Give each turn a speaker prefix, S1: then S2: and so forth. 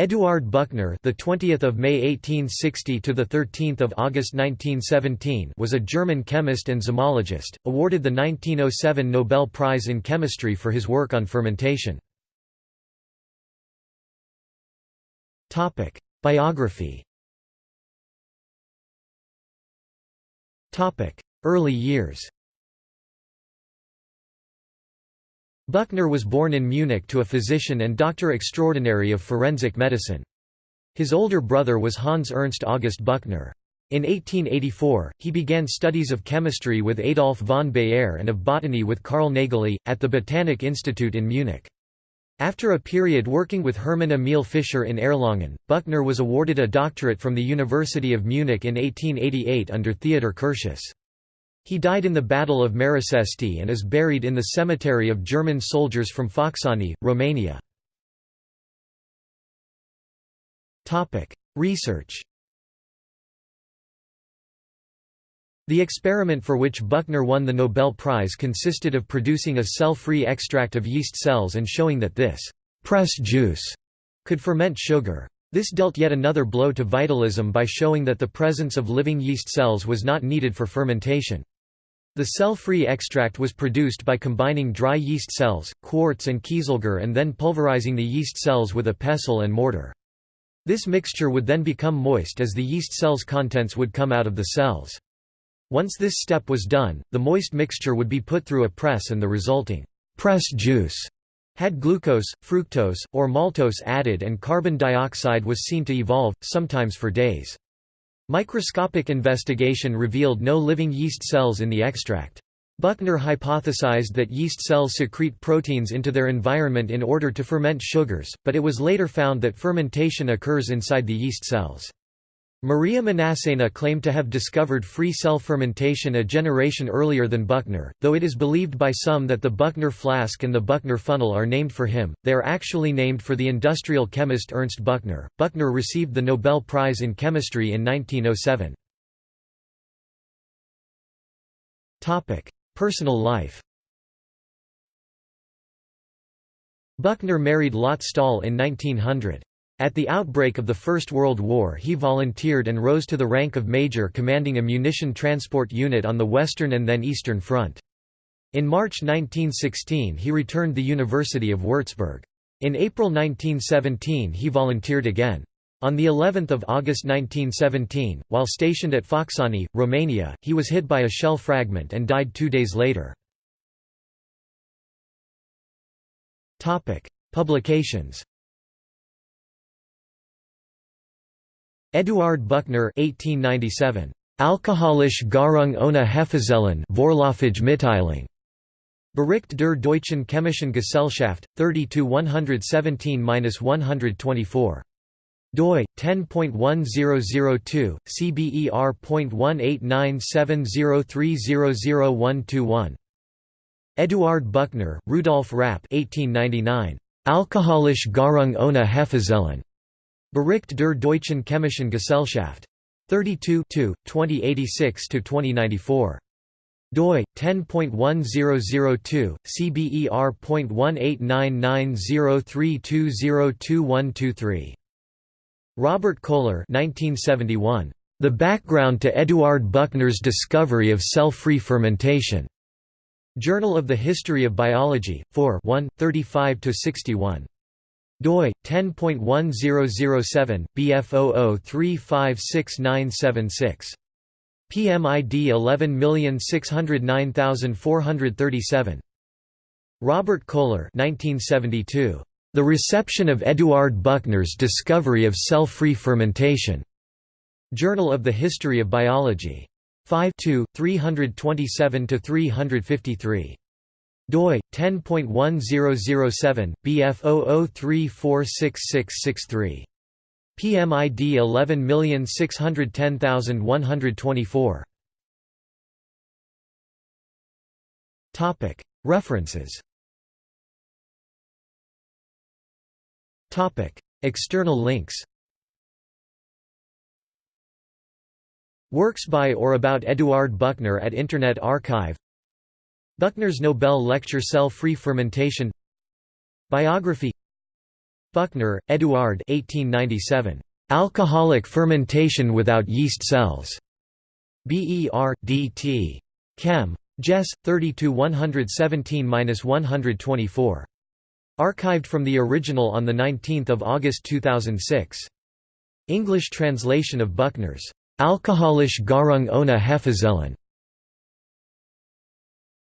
S1: Eduard Buchner, the 20th of May 1860 to the 13th of August 1917, was a German chemist and zymologist, awarded the 1907 Nobel Prize in Chemistry for his work on fermentation. Topic: Biography. Topic: Early years. Buchner was born in Munich to a physician and doctor extraordinary of forensic medicine. His older brother was Hans Ernst August Buchner. In 1884, he began studies of chemistry with Adolf von Baeyer and of botany with Carl Nageli, at the Botanic Institute in Munich. After a period working with Hermann Emil Fischer in Erlangen, Buchner was awarded a doctorate from the University of Munich in 1888 under Theodor Curtius. He died in the Battle of Maricesti and is buried in the cemetery of German soldiers from Focșani, Romania. Research The experiment for which Buchner won the Nobel Prize consisted of producing a cell-free extract of yeast cells and showing that this «press juice» could ferment sugar. This dealt yet another blow to vitalism by showing that the presence of living yeast cells was not needed for fermentation. The cell-free extract was produced by combining dry yeast cells, quartz and kieselguhr and then pulverizing the yeast cells with a pestle and mortar. This mixture would then become moist as the yeast cells' contents would come out of the cells. Once this step was done, the moist mixture would be put through a press and the resulting press juice had glucose, fructose, or maltose added and carbon dioxide was seen to evolve, sometimes for days. Microscopic investigation revealed no living yeast cells in the extract. Buchner hypothesized that yeast cells secrete proteins into their environment in order to ferment sugars, but it was later found that fermentation occurs inside the yeast cells. Maria Manasseina claimed to have discovered free cell fermentation a generation earlier than Buchner, though it is believed by some that the Buchner flask and the Buchner funnel are named for him, they are actually named for the industrial chemist Ernst Buchner. Buchner received the Nobel Prize in Chemistry in 1907. Personal life Buchner married Lotte Stahl in 1900. At the outbreak of the First World War he volunteered and rose to the rank of major commanding a munition transport unit on the Western and then Eastern Front. In March 1916 he returned the University of Würzburg. In April 1917 he volunteered again. On the 11th of August 1917, while stationed at Focșani, Romania, he was hit by a shell fragment and died two days later. Publications Eduard Buchner 1897. Alkoholische Gärung ohne Hefezellen Mitteilung. Bericht der Deutschen Chemischen Gesellschaft, 30-117-124. doi 10.1002 cber.18970300121 Eduard Buchner, Rudolf Rapp 1899 Alkoholische Gärung ohne Hefezellen Bericht der Deutschen Chemischen Gesellschaft. 32 2086–2094 doi 10.1002 cber.1899032022123 Robert Kohler 1971 The background to Eduard Buchner's discovery of cell-free fermentation Journal of the History of Biology 4 1 35 61 doi 10.1007 bf00356976 PMID 11609437 Robert Kohler 1972 The reception of Eduard Buchner's discovery of cell-free fermentation. Journal of the History of Biology. 5 327 353 doi 10.1007 bf00346663 PMID 11610124 Topic References. Topic External links. Works by or about Eduard Buchner at Internet Archive Buchner's Nobel Lecture Cell-Free Fermentation Biography Buchner, Eduard 1897. Alcoholic fermentation without yeast cells. BER, DT. Chem. Jess, 32 117–124. Archived from the original on 19 August 2006. English translation of Buchner's Alkoholische Gärung ohne Hefezellen.